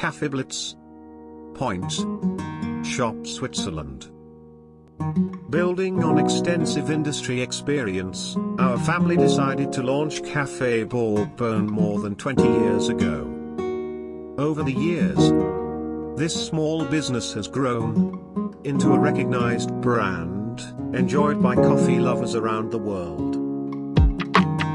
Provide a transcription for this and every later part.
Café Blitz. Point. Shop Switzerland. Building on extensive industry experience, our family decided to launch Café Borbone more than 20 years ago. Over the years, this small business has grown into a recognized brand, enjoyed by coffee lovers around the world.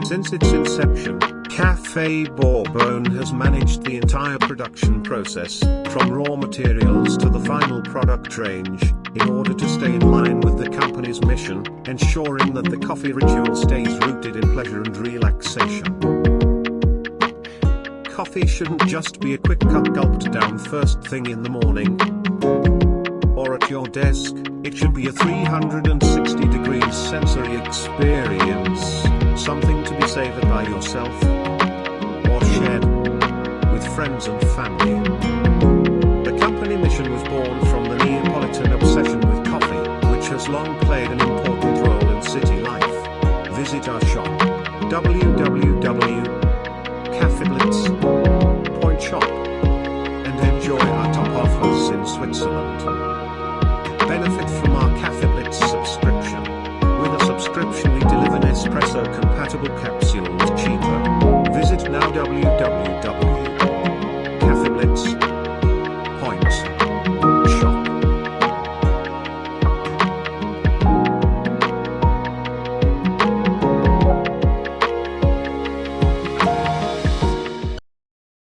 Since its inception, Café Borbone has managed the entire production process, from raw materials to the final product range, in order to stay in line with the company's mission, ensuring that the coffee ritual stays rooted in pleasure and relaxation. Coffee shouldn't just be a quick cup gulped down first thing in the morning. Or at your desk, it should be a 360 degrees sensory experience, savored by yourself or shared with friends and family. The company mission was born from the Neapolitan obsession with coffee, which has long played an important role in city life. Visit our shop www.cafeblitz. Point shop and enjoy our top offers in Switzerland. Benefit from our Cafe Blitz subscription. With a subscription we deliver Nespresso compatible cappuccino